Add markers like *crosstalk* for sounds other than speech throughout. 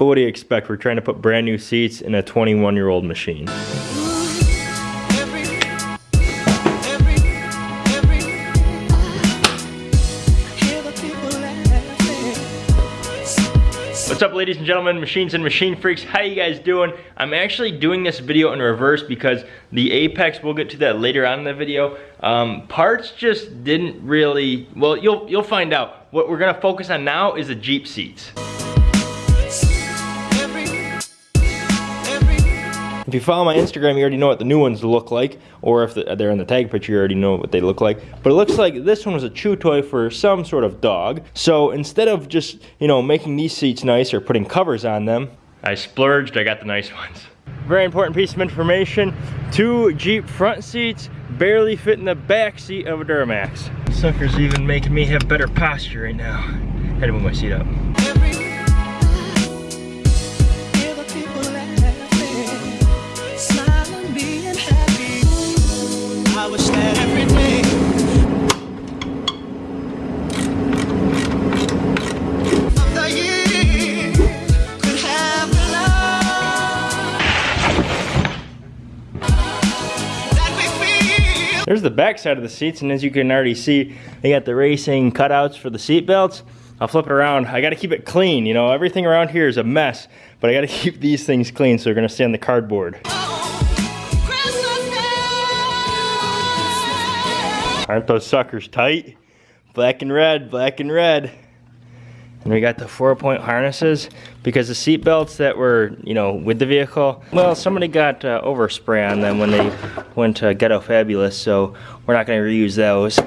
But what do you expect? We're trying to put brand new seats in a 21 year old machine. What's up ladies and gentlemen, machines and machine freaks, how you guys doing? I'm actually doing this video in reverse because the Apex, we'll get to that later on in the video, um, parts just didn't really, well you'll, you'll find out. What we're gonna focus on now is the Jeep seats. If you follow my Instagram, you already know what the new ones look like, or if they're in the tag picture, you already know what they look like. But it looks like this one was a chew toy for some sort of dog. So instead of just, you know, making these seats nice or putting covers on them, I splurged, I got the nice ones. Very important piece of information, two Jeep front seats barely fit in the back seat of a Duramax. Sucker's even making me have better posture right now. Had to move my seat up. There's the back side of the seats, and as you can already see, they got the racing cutouts for the seat belts. I'll flip it around. I gotta keep it clean, you know, everything around here is a mess, but I gotta *laughs* keep these things clean so they're gonna stay on the cardboard. Aren't those suckers tight? Black and red, black and red. And we got the four point harnesses because the seat belts that were, you know, with the vehicle, well, somebody got uh, overspray on them when they went to Ghetto Fabulous, so we're not gonna reuse those.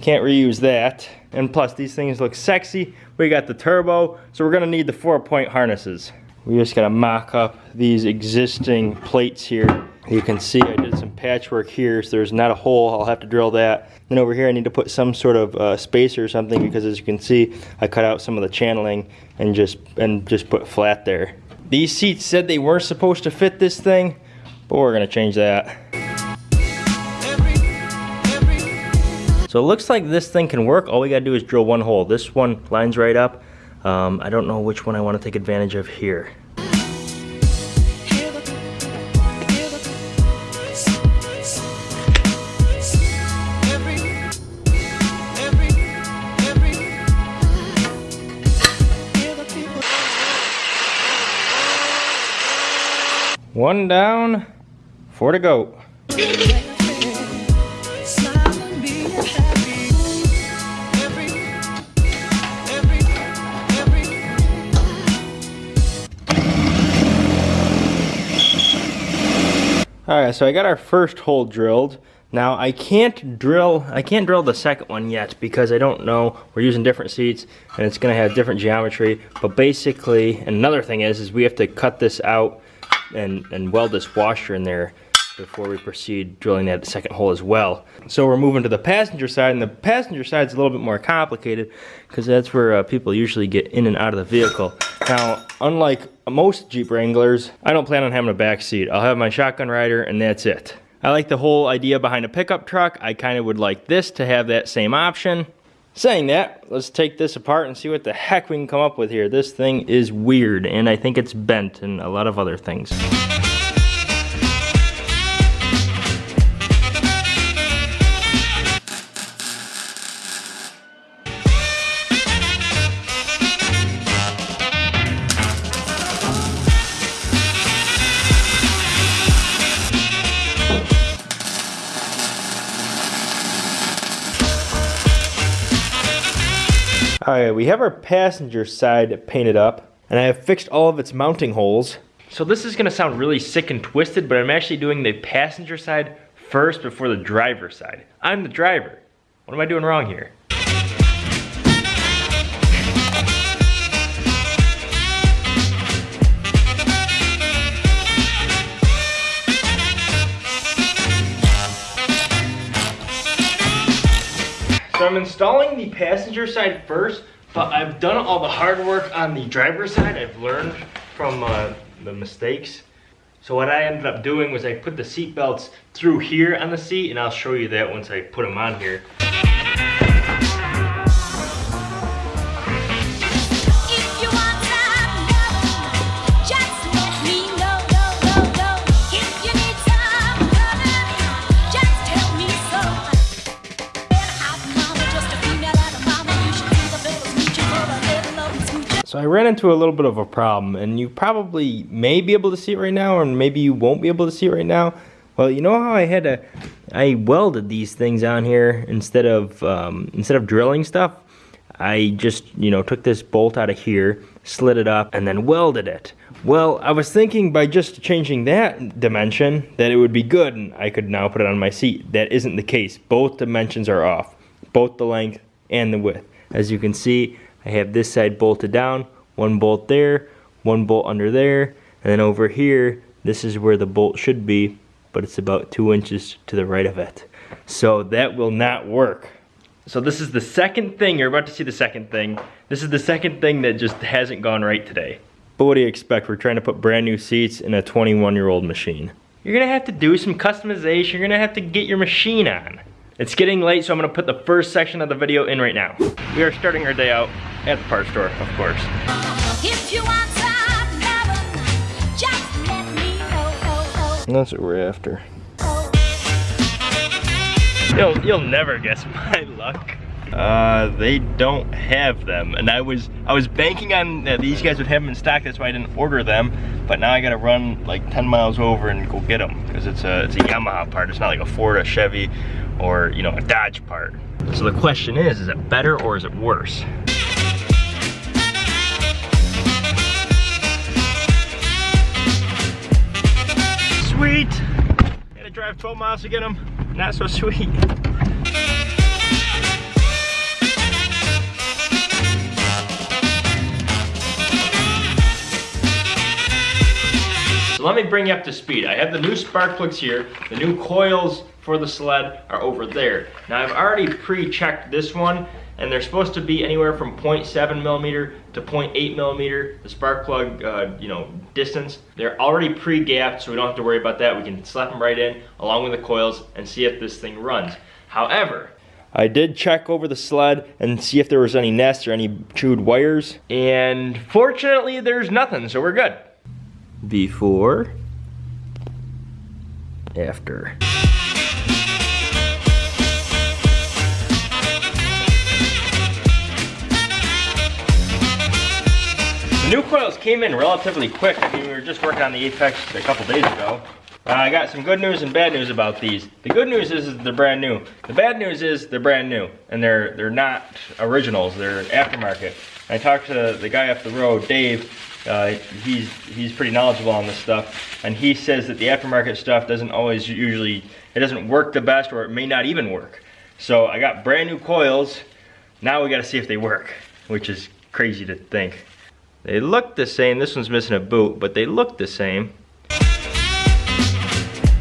Can't reuse that. And plus, these things look sexy. We got the turbo, so we're gonna need the four point harnesses. We just gotta mock up these existing plates here you can see I did some patchwork here, so there's not a hole, I'll have to drill that. Then over here I need to put some sort of uh, spacer or something because as you can see, I cut out some of the channeling and just, and just put flat there. These seats said they weren't supposed to fit this thing, but we're gonna change that. So it looks like this thing can work. All we gotta do is drill one hole. This one lines right up. Um, I don't know which one I wanna take advantage of here. One down, four to go. Alright, so I got our first hole drilled. Now I can't drill, I can't drill the second one yet because I don't know, we're using different seats and it's gonna have different geometry. But basically, another thing is, is we have to cut this out and, and weld this washer in there before we proceed drilling that second hole as well. So we're moving to the passenger side, and the passenger side is a little bit more complicated because that's where uh, people usually get in and out of the vehicle. Now, unlike most Jeep Wranglers, I don't plan on having a back seat. I'll have my shotgun rider and that's it. I like the whole idea behind a pickup truck. I kind of would like this to have that same option. Saying that, let's take this apart and see what the heck we can come up with here. This thing is weird, and I think it's bent and a lot of other things. Alright, we have our passenger side painted up, and I have fixed all of its mounting holes. So this is gonna sound really sick and twisted, but I'm actually doing the passenger side first before the driver side. I'm the driver. What am I doing wrong here? Installing the passenger side first, but I've done all the hard work on the driver's side. I've learned from uh, the mistakes. So what I ended up doing was I put the seat belts through here on the seat, and I'll show you that once I put them on here. I ran into a little bit of a problem and you probably may be able to see it right now or maybe you won't be able to see it right now. Well, you know how I had to, I welded these things on here instead of, um, instead of drilling stuff? I just, you know, took this bolt out of here, slid it up, and then welded it. Well, I was thinking by just changing that dimension that it would be good and I could now put it on my seat. That isn't the case. Both dimensions are off, both the length and the width. As you can see, I have this side bolted down, one bolt there, one bolt under there, and then over here, this is where the bolt should be, but it's about two inches to the right of it. So that will not work. So this is the second thing, you're about to see the second thing. This is the second thing that just hasn't gone right today. But what do you expect? We're trying to put brand new seats in a 21 year old machine. You're gonna have to do some customization. You're gonna have to get your machine on. It's getting late, so I'm gonna put the first section of the video in right now. We are starting our day out at the parts store, of course. That's what we're after. You'll, you'll never guess my luck. Uh, they don't have them, and I was I was banking on uh, these guys would have them in stock. That's why I didn't order them. But now I gotta run like 10 miles over and go get them because it's a it's a Yamaha part. It's not like a Ford, a Chevy, or you know a Dodge part. So the question is, is it better or is it worse? Drive 12 miles to get them. Not so sweet. So let me bring you up to speed. I have the new spark plugs here. The new coils for the sled are over there. Now I've already pre-checked this one and they're supposed to be anywhere from 0.7 millimeter to 0.8 millimeter, the spark plug, uh, you know, distance. They're already pre-gapped, so we don't have to worry about that. We can slap them right in along with the coils and see if this thing runs. However, I did check over the sled and see if there was any nests or any chewed wires, and fortunately there's nothing, so we're good before, after. New coils came in relatively quick. I mean, we were just working on the Apex a couple days ago. Uh, I got some good news and bad news about these. The good news is, they're brand new. The bad news is they're brand new and they're they're not originals. They're aftermarket. I talked to the guy up the road, Dave, uh, he's he's pretty knowledgeable on this stuff, and he says that the aftermarket stuff doesn't always usually it doesn't work the best, or it may not even work. So I got brand new coils. Now we got to see if they work, which is crazy to think. They look the same. This one's missing a boot, but they look the same.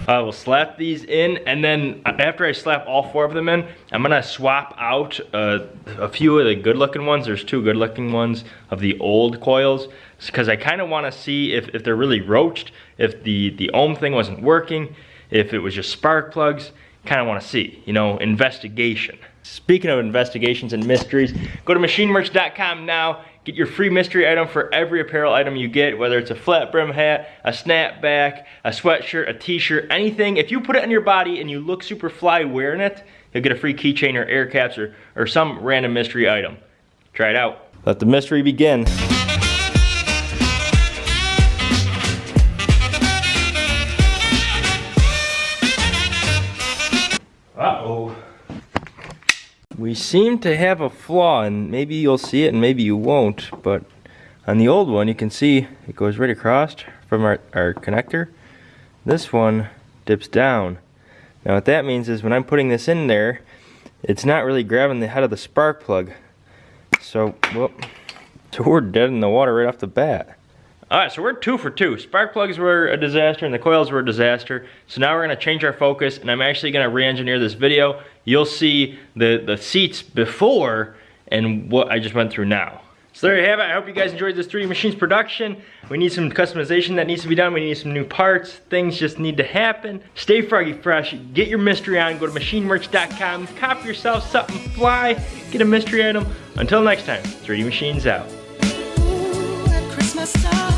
I will slap these in and then after I slap all four of them in, I'm gonna swap out uh, a few of the good looking ones. There's two good looking ones of the old coils because I kind of want to see if, if they're really roached, if the, the ohm thing wasn't working, if it was just spark plugs, kind of want to see, you know, investigation. Speaking of investigations and mysteries, go to machinemerch.com now Get your free mystery item for every apparel item you get, whether it's a flat brim hat, a snapback, a sweatshirt, a t-shirt, anything. If you put it on your body and you look super fly wearing it, you'll get a free keychain or air caps or, or some random mystery item. Try it out. Let the mystery begin. We seem to have a flaw and maybe you'll see it and maybe you won't but on the old one you can see it goes right across from our, our connector. This one dips down. Now what that means is when I'm putting this in there it's not really grabbing the head of the spark plug. So well *laughs* so we're dead in the water right off the bat all right, so we're two for two. Spark plugs were a disaster and the coils were a disaster. So now we're gonna change our focus and I'm actually gonna re-engineer this video. You'll see the, the seats before and what I just went through now. So there you have it. I hope you guys enjoyed this 3D Machines production. We need some customization that needs to be done. We need some new parts. Things just need to happen. Stay froggy fresh. Get your mystery on. Go to machinemerch.com. Copy yourself something fly. Get a mystery item. Until next time, 3D Machines out. Ooh,